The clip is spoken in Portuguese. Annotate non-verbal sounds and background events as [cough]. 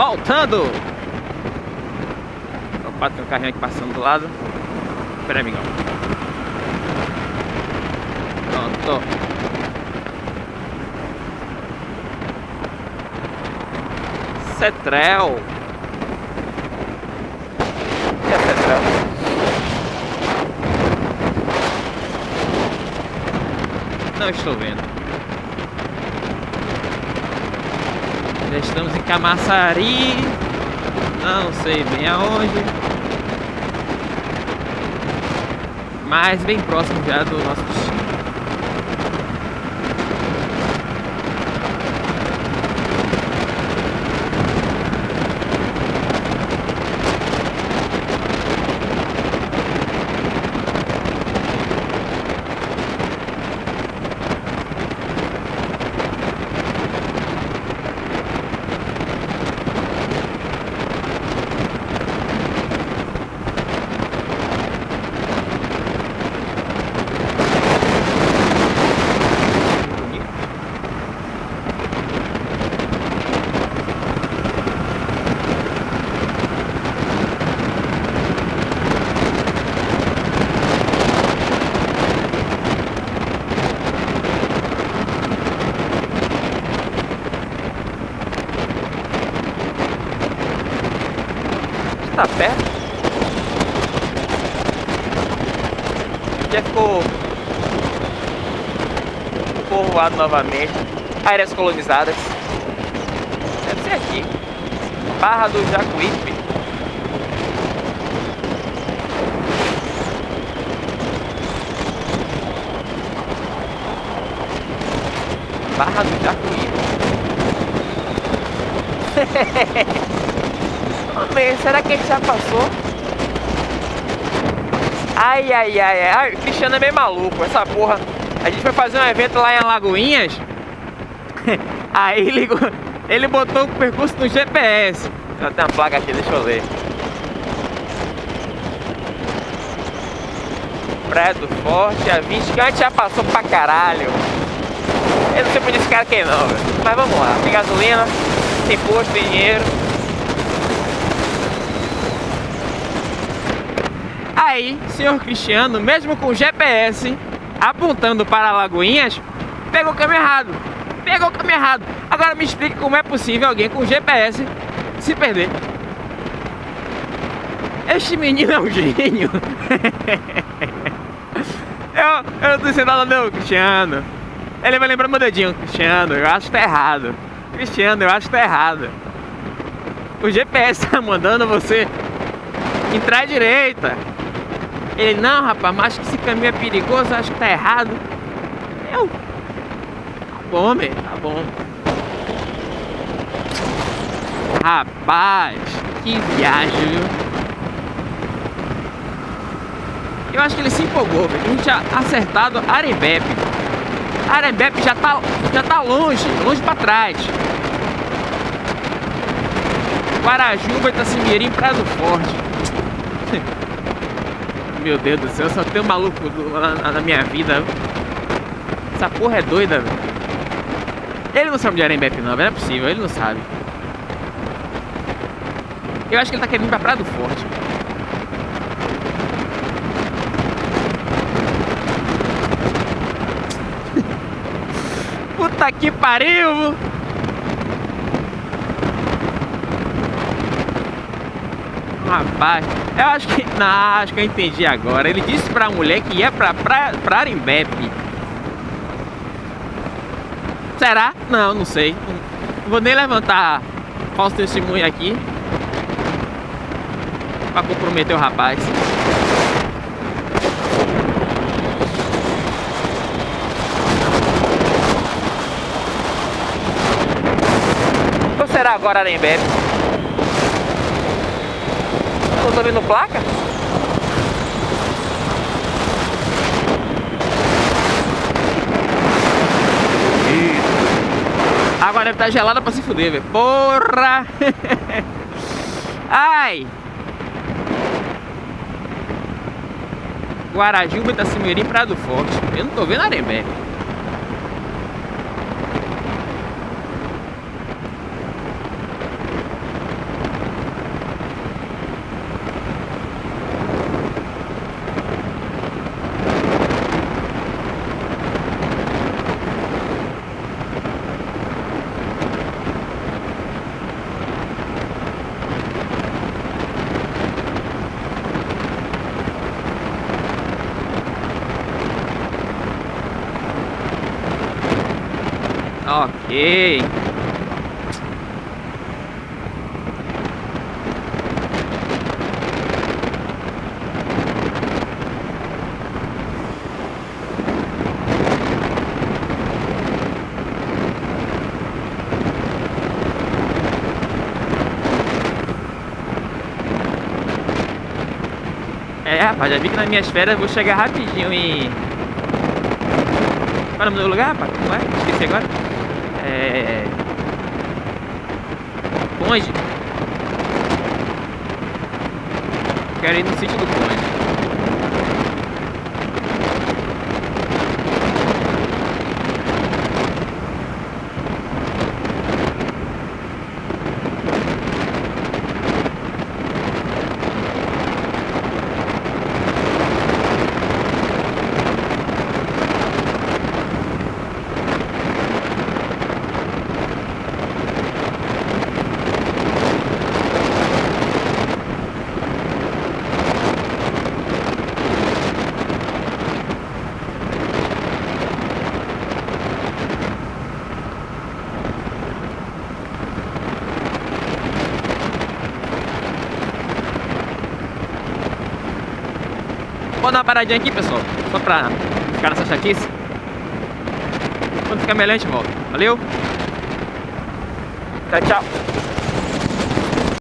voltando. Opa, tem um carrinho aqui passando do lado. Espera aí, amigão. Pronto. Cetrel. E a Cetrel? Não estou vendo. Já estamos em Camaçari. Não sei bem aonde. Mas bem próximo já do nosso tá perto. Já ficou povoado novamente. Áreas colonizadas. Deve ser aqui. Barra do Jacuípe. Barra do Jacuípe. [laughs] Homem, será que ele já passou? Ai, ai, ai, ai. O Cristiano é meio maluco, essa porra. A gente foi fazer um evento lá em Alagoinhas. [laughs] Aí ele, ele botou o percurso no GPS. Tem uma placa aqui, deixa eu ler. Praia do Forte, a 20 que a gente já passou pra caralho. Eu não sei por esse cara aqui não, velho. Mas vamos lá. Tem gasolina, tem posto, tem dinheiro. Aí, senhor Cristiano, mesmo com o GPS apontando para Lagoinhas, pegou o caminho errado. Pegou o caminho errado. Agora me explique como é possível alguém com GPS se perder. Este menino é um gênio. [laughs] eu, eu não tô dizendo nada não, Cristiano. Ele vai lembrar meu dedinho, Cristiano, eu acho que tá errado. Cristiano, eu acho que tá errado. O GPS tá mandando você entrar à direita. Ele, não, rapaz, mas acho que esse caminho é perigoso, acho que tá errado. Eu. Tá bom, meu, tá bom. Rapaz, que viagem, viu? Eu acho que ele se empolgou, velho. A gente tinha acertado Arembepe. Arembepe já tá, já tá longe, longe pra trás. Guarajuba, Itacimirim, Praia do Forte. Meu Deus do céu, só tem um maluco na, na minha vida. Essa porra é doida, velho. Ele não sabe de Arembepe não, não é possível, ele não sabe. Eu acho que ele tá querendo ir pra Praia do Forte. [laughs] Puta que pariu! Rapaz, eu acho que. [laughs] Não, acho que eu entendi agora. Ele disse pra mulher que ia pra, pra, pra Arimbepe. Será? Não, não sei. Não vou nem levantar falso testemunho aqui. Pra comprometer o rapaz. Ou será agora Arembepe? Não tô vendo placa? Agora deve estar gelada pra se fuder, velho. Porra! [laughs] Ai! Guarajuba, Itacimirim, Prado Forte. Eu não tô vendo Arembé. Ok. É, rapaz, já vi que nas minhas férias vou chegar rapidinho em... Qual é o lugar, rapaz? Não é? Esqueci agora. É... Conde. Quero ir no sítio do Conde. Vou dar uma paradinha aqui, pessoal. Só pra ficar nessa chatice. Quando ficar melhor, a gente volta. Valeu? Tchau, tchau.